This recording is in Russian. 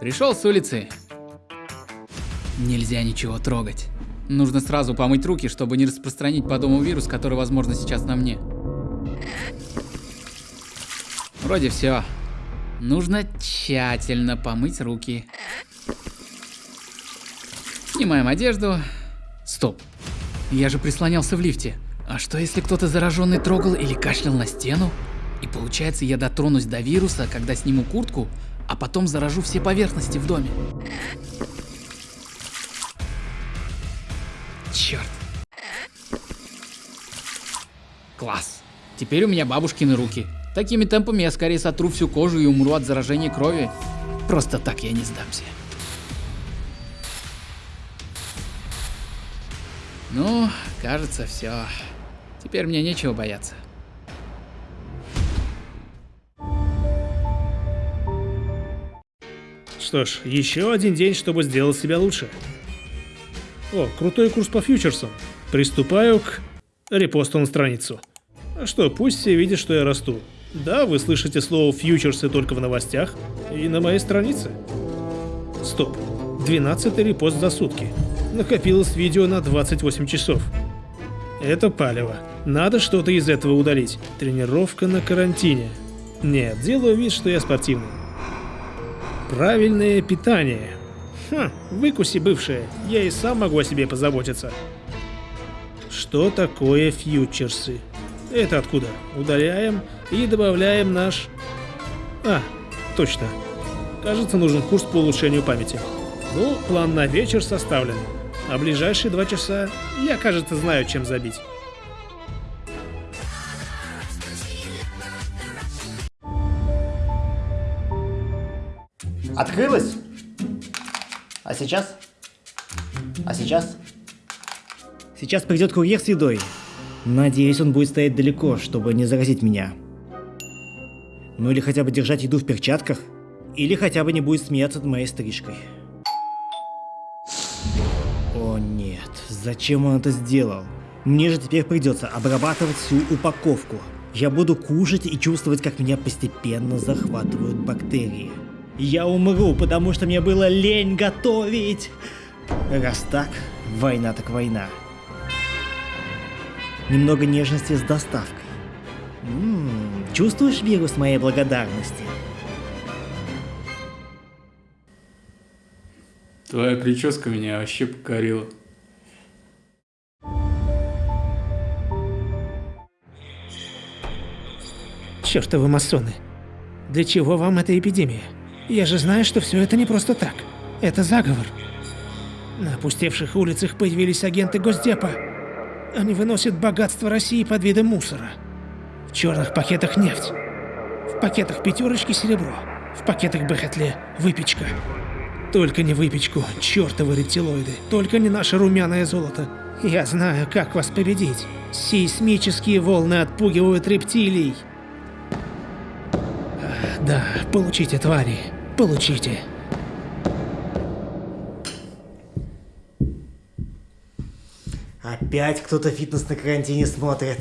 Пришел с улицы. Нельзя ничего трогать. Нужно сразу помыть руки, чтобы не распространить по дому вирус, который, возможно, сейчас на мне. Вроде все. Нужно тщательно помыть руки. Снимаем одежду. Стоп. Я же прислонялся в лифте. А что если кто-то зараженный трогал или кашлял на стену? И получается я дотронусь до вируса, когда сниму куртку, а потом заражу все поверхности в доме. Черт. Класс. Теперь у меня бабушкины руки. Такими темпами я скорее сотру всю кожу и умру от заражения крови. Просто так я не сдамся. Ну, кажется, все. Теперь мне нечего бояться. Что ж, еще один день, чтобы сделать себя лучше. О, крутой курс по фьючерсам. Приступаю к репосту на страницу. А что, пусть все видят, что я расту. Да, вы слышите слово фьючерсы только в новостях и на моей странице. Стоп. 12 репост за сутки. Накопилось видео на 28 часов. Это палево. Надо что-то из этого удалить. Тренировка на карантине. Нет, делаю вид, что я спортивный. Правильное питание. Хм, выкуси бывшее, я и сам могу о себе позаботиться. Что такое фьючерсы? Это откуда? Удаляем и добавляем наш... А, точно. Кажется, нужен курс по улучшению памяти. Ну, план на вечер составлен. А ближайшие два часа я, кажется, знаю, чем забить. Открылась? А сейчас? А сейчас? Сейчас придет курьер с едой. Надеюсь, он будет стоять далеко, чтобы не заразить меня. Ну или хотя бы держать еду в перчатках. Или хотя бы не будет смеяться над моей стрижкой. О нет, зачем он это сделал? Мне же теперь придется обрабатывать всю упаковку. Я буду кушать и чувствовать, как меня постепенно захватывают бактерии. Я умру, потому что мне было лень готовить. Раз так, война так война. Немного нежности с доставкой. М -м, чувствуешь вирус моей благодарности? Твоя прическа меня вообще покорила. Чертовы масоны. Для чего вам эта эпидемия? Я же знаю, что все это не просто так. Это заговор. На опустевших улицах появились агенты Госдепа. Они выносят богатство России под видом мусора. В черных пакетах нефть. В пакетах пятерочки серебро. В пакетах Бехетле выпечка. Только не выпечку, чертовы рептилоиды. Только не наше румяное золото. Я знаю, как вас победить. Сейсмические волны отпугивают рептилий. Да, получите, твари. Получите. Опять кто-то фитнес на карантине смотрит.